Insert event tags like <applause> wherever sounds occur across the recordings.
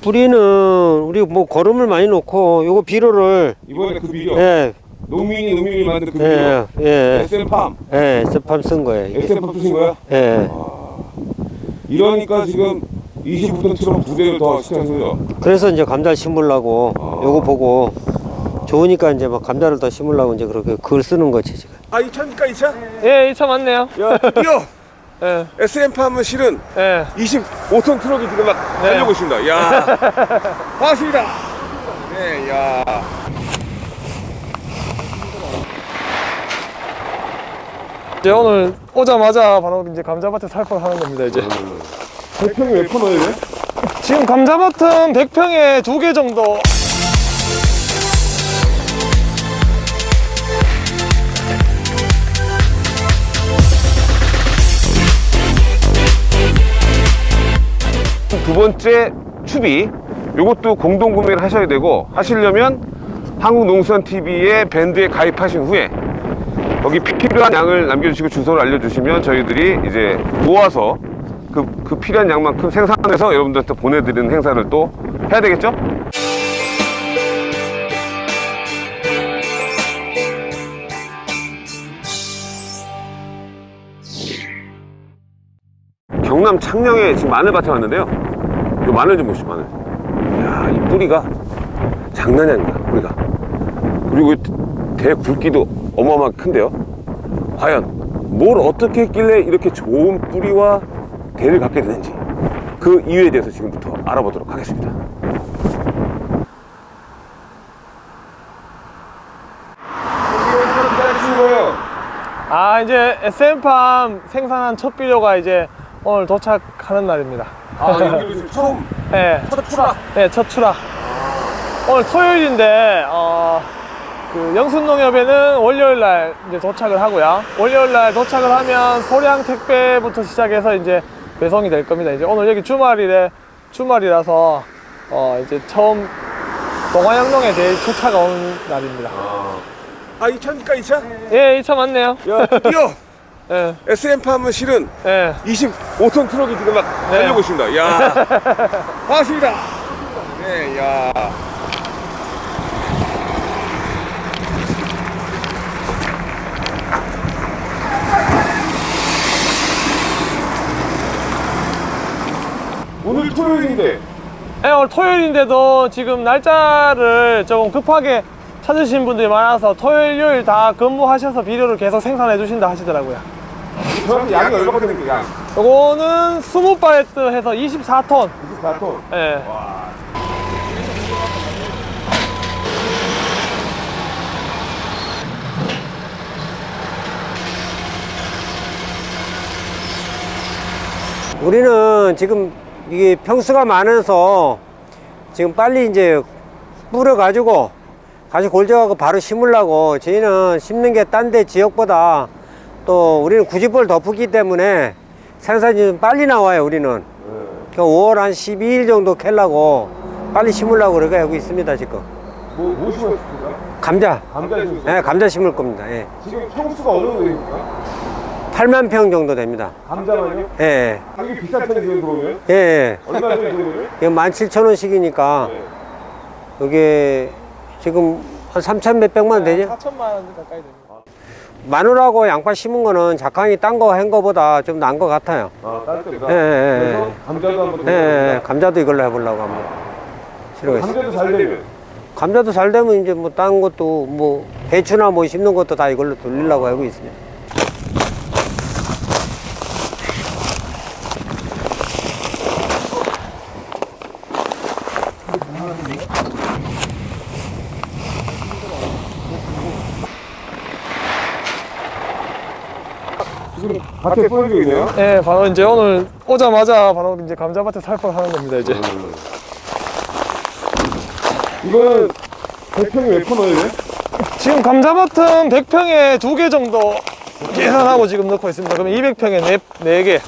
뿌리는 우리 뭐 거름을 많이 놓고 요거 비료를 이번에 그 비료 예, 농민이 농민이 만든 그 비료 예, 예, SM팜 예, 스팜 쓴 거예요. SM팜 쓰신 거야? 예. 이러니까 지금 20톤 트럭 두 대를 더 시켜서 그래서 이제 감자 심으려고 아. 요거 보고 좋으니까 이제 막 감자를 더 심으려고 이제 그렇게 글 쓰는 거지 지금. 아 2차입니까 2차? 예, 2차 맞네요. 야 드디어 예, SM팜은 실은 예. 25톤 트럭이 지금 막 네. 달려오고 있습니다 야 <laughs> 반갑습니다 네 야 이제 오늘 오자마자 바로 이제 감자밭에 살포를 하는 겁니다, 이제. 대평이 몇 퍼너예요? 지금 감자밭은 100평에 두 개 정도. 두 번째 추비 요것도 공동 구매를 하셔야 되고 하시려면 한국농수산TV의 밴드에 가입하신 후에 거기 필요한 양을 남겨주시고 주소를 알려주시면 저희들이 이제 모아서 그, 그 필요한 양만큼 생산해서 여러분들한테 보내드리는 행사를 또 해야 되겠죠? 경남 창녕에 지금 마늘밭에 왔는데요. 이 마늘 좀 보시죠, 마늘. 이야, 이 뿌리가 장난이 아닙니다, 뿌리가. 그리고 이 대굵기도 어마어마하게 큰데요. 과연 뭘 어떻게 했길래 이렇게 좋은 뿌리와 대를 갖게 되는지 그 이유에 대해서 지금부터 알아보도록 하겠습니다. 아, 이제 SM팜 생산한 첫 비료가 이제 오늘 도착하는 날입니다. 아, 여기 처음 예. 첫 출하. 네, 첫 출하. 오늘 토요일인데, 어, 그 영순농협에는 월요일 날 이제 도착을 하고요. 월요일 날 도착을 하면 소량 택배부터 시작해서 이제 배송이 될 겁니다. 이제 오늘 여기 주말이래, 주말이라서, 어, 이제 처음 동화영농에 대해 초차가 온 날입니다. 아, 2차입니까, 2차? 예, 2차 맞네요. 야, 드디어 예, SM팜은 실은 예. 25톤 트럭이 지금 막 네. 달려오고 있습니다. 야 <laughs> 반갑습니다. 네, 야. 오늘 토요일인데 예, 오늘 토요일인데도 지금 날짜를 조금 급하게 찾으신 분들이 많아서 토요일, 요일 다 근무하셔서 비료를 계속 생산해 주신다 하시더라고요. 저한테 양이 얼마나 되는 거야? 요거는 20바레트 해서 24톤. 24톤. 예. 우리는 지금 이게 평수가 많아서 지금 빨리 이제 뿌려 가지고 다시 골져가고 바로 심으려고 저희는 심는 게 딴 데 지역보다 또 우리는 구집을 덮었기 때문에 생산이 좀 빨리 나와요 우리는 그 5월 한 12일 정도 캘라고 빨리 심으려고 그렇게 하고 있습니다 지금 뭐, 뭐 심었습니까? 감자 감자 심었어요? 네, 감자 심을 겁니다 예. 지금 평수가 어느 정도 됩니까? 8만 평 정도 됩니다 감자만요? 예, 예, 가격이 비싼 편이세요, 그러면? 예, 예. 얼마 정도 되는 이게 17,000원씩이니까 이게 지금 한 3천 몇백만 원 되죠? 4천만 원 가까이 됩니다. 마늘하고 양파 심은 거는 작황이 딴 거 한 거보다 좀 나은 것 같아요. 아, 따뜻하다. 예, 예, 예. 그래서 감자도 한번 예, 예, 감자도 이걸로 해보려고 합니다. 실어겠어요. 감자도 잘 되면 감자도 잘 되면 이제 뭐 딴 것도 뭐 배추나 뭐 심는 것도 다 이걸로 돌리려고 하고 있습니다. 밭에 뿌려주고 있네요. 예, 바로 이제 오늘 오자마자 바로 이제 감자밭에 살포를 하는 겁니다, 이제. 이거는 대평이 몇 퍼너예요? 지금 감자밭은 100평에 두 개 정도 계산하고 지금 넣고 있습니다. 그러면 200평에 네, 네 개.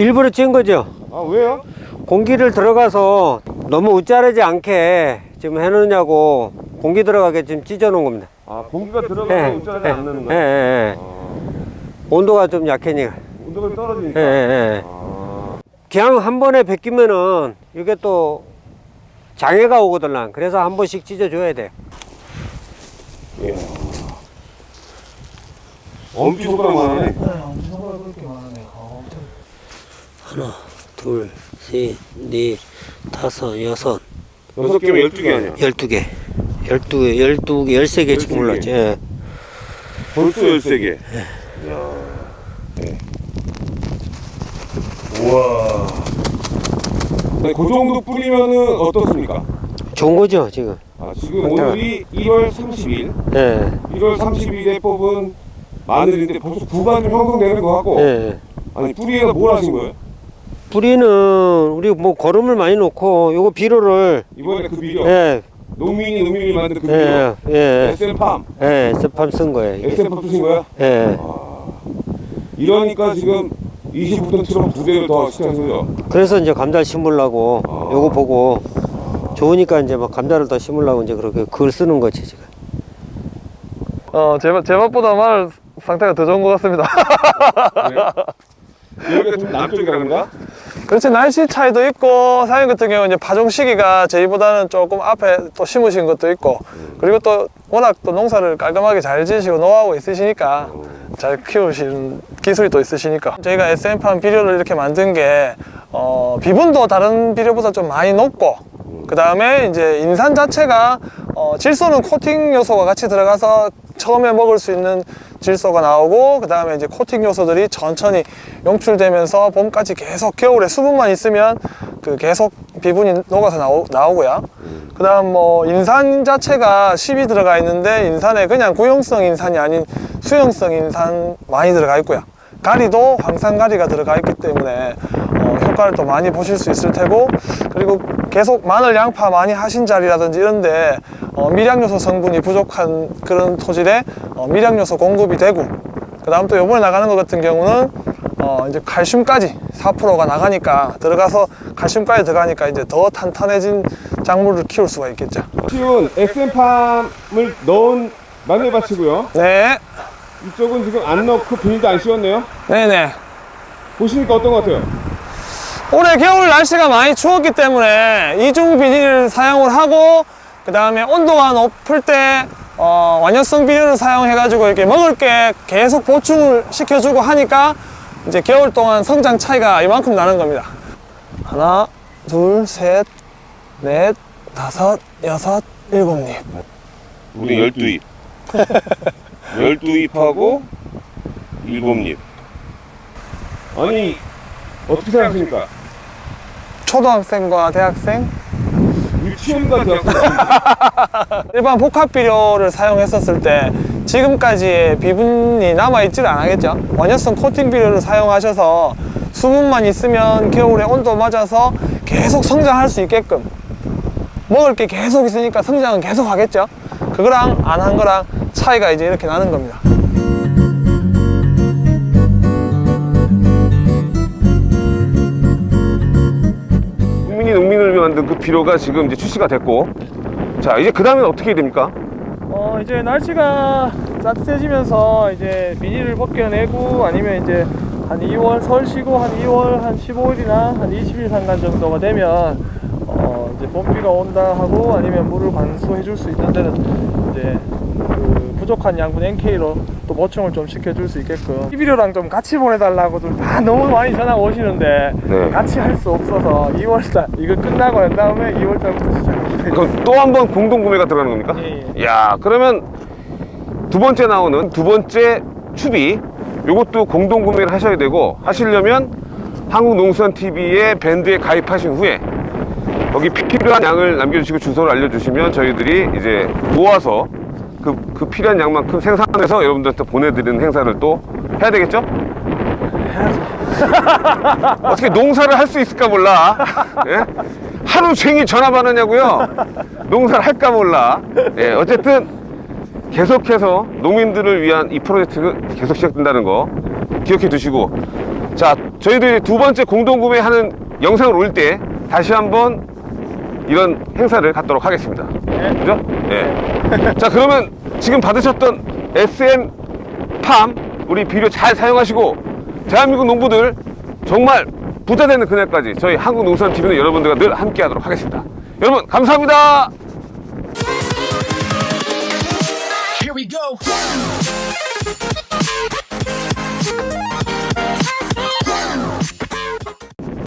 일부러 찐 거죠. 아 왜요? 공기를 들어가서 너무 웃자르지 않게 지금 해놓냐고 공기 들어가게 지금 찢어 놓은 겁니다. 아 공기가 들어가서 예, 웃자하지 예, 않는 예, 거예요? 예, 예. 온도가 좀 약해니까. 온도가 떨어지니까 예, 예, 예. 아, 그냥 한 번에 벗기면은 이게 또 장애가 오거든. 그래서 한 번씩 찢어줘야 돼. 엄청 손가락만 하네 하나, 둘, 셋, 넷, 다섯, 여섯, 여섯 개면 열두 개 아니야 열두 개. 열두 개, 열두 개, 열세 개 지금. 올랐지. 예. 벌써 열세 개 네. 우와 네, 그 정도 뿌리면은 어떻습니까? 좋은 거죠, 지금. 아, 지금 오늘이 1월 30일 예. 1월 30일에 뽑은 마늘인데 벌써 구간 좀 형성되는 거 같고 예. 아니 뿌리에다 뭘 하신 거예요? 뿌리는 우리 뭐 거름을 많이 놓고 요거 비료를 이번에 그 비료 예, 농민이 농민이 만든 그 비료 예, 예, SM팜 예, 스팜 쓴 거예요. SM팜 쓰신 거야? 예. 이러니까 지금 20톤 트럭 두 대를 더 시켜서 그래서 이제 감자 심으려고 아. 요거 보고 좋으니까 이제 막 감자를 더 심으려고 이제 그렇게 글 쓰는 거지 지금. 어, 제, 밥- 제 밥보다 마늘 상태가 더 좋은 것 같습니다. 여기가 <laughs> 좀 남쪽이라는가? 그렇지, 날씨 차이도 있고, 사장님 같은 경우는 이제 파종 시기가 저희보다는 조금 앞에 또 심으신 것도 있고, 그리고 또 워낙 또 농사를 깔끔하게 잘 지으시고 노하우 있으시니까 잘 키우시는 기술이 또 있으시니까. 저희가 SM팜 비료를 이렇게 만든 게, 어, 비분도 다른 비료보다 좀 많이 높고, 그 다음에 이제 인산 자체가 어, 질소는 코팅 요소가 같이 들어가서 처음에 먹을 수 있는 질소가 나오고 그 다음에 이제 코팅 요소들이 천천히 용출되면서 봄까지 계속 겨울에 수분만 있으면 그 계속 비분이 녹아서 나오, 나오고요. 그 다음 뭐 인산 자체가 10이 들어가 있는데 인산에 그냥 구용성 인산이 아닌 수용성 인산 많이 들어가 있고요. 가리도 황산가리가 들어가 있기 때문에 어, 효과를 또 많이 보실 수 있을 테고 그리고 계속 마늘 양파 많이 하신 자리라든지 이런데 어, 미량요소 성분이 부족한 그런 토질에 어, 미량요소 공급이 되고 그 다음 또 요번에 나가는 것 같은 경우는 어, 이제 칼슘까지 4%가 나가니까 들어가서 칼슘까지 들어가니까 이제 더 탄탄해진 작물을 키울 수가 있겠죠. 키운 SM팜을 넣은 마늘밭이고요. 네. 이쪽은 지금 안 넣고 비닐도 안 씌웠네요. 네네. 보시니까 어떤 것 같아요? 올해 겨울 날씨가 많이 추웠기 때문에 이중 비닐을 사용을 하고 그 다음에 온도가 높을 때 어, 완연성 비닐을 사용해 가지고 이렇게 먹을 게 계속 보충을 시켜주고 하니까 이제 겨울 동안 성장 차이가 이만큼 나는 겁니다. 하나 둘셋넷 다섯 여섯 일곱 입 우리 열두 잎. <laughs> 열두 잎하고 일곱 잎. 아니 어떻게 생각하십니까? 초등학생과 대학생? 유치원과 대학생 <laughs> 일반 복합 비료를 사용했었을 때 지금까지의 비분이 남아있지를 않겠죠? 원효성 코팅 비료를 사용하셔서 수분만 있으면 겨울에 온도 맞아서 계속 성장할 수 있게끔 먹을 게 계속 있으니까 성장은 계속 하겠죠? 그거랑 안 한 거랑 차이가 이제 이렇게 나는 겁니다 이 농민을 만든 그 비료가 지금 이제 출시가 됐고 자 이제 그 다음엔 어떻게 됩니까? 어 이제 날씨가 따뜻해지면서 이제 비닐을 벗겨내고 아니면 이제 한 2월 설 쉬고 한 2월 한 15일이나 한 20일 상간 정도가 되면 어 이제 봄비가 온다 하고 아니면 물을 관수해 줄 수 있는 데는 이제 그 부족한 양분 NK로 또 보충을 좀 시켜줄 수 있게끔 이 비료랑 좀 같이 보내달라고들 다 너무 많이 전화 오시는데 네. 같이 할 수 없어서 2월달 이거 끝나고 난 다음에 2월달부터 시작합니다. 그럼 또 한 번 공동 구매가 들어가는 겁니까? 예, 야 그러면 두 번째 나오는 두 번째 추비 요것도 공동 구매를 하셔야 되고 하시려면 한국농수산TV의 밴드에 가입하신 후에 거기 필요한 양을 남겨주시고 주소를 알려주시면 저희들이 이제 모아서 그, 그 필요한 양만큼 생산해서 여러분들한테 보내드리는 행사를 또 해야 되겠죠? 어떻게 농사를 할 수 있을까 몰라. 예? 하루 종일 전화 받느냐고요? 농사를 할까 몰라. 예, 어쨌든 계속해서 농민들을 위한 이 프로젝트가 계속 시작된다는 거 기억해 두시고 자 저희들이 두 번째 공동 구매하는 영상을 올 때 다시 한번 이런 행사를 갖도록 하겠습니다. 그죠? 예. <laughs> 자 그러면 지금 받으셨던 SM 팜 우리 비료 잘 사용하시고 대한민국 농부들 정말 부자되는 그날까지 저희 한국농산TV는 여러분들과 늘 함께하도록 하겠습니다. 여러분 감사합니다.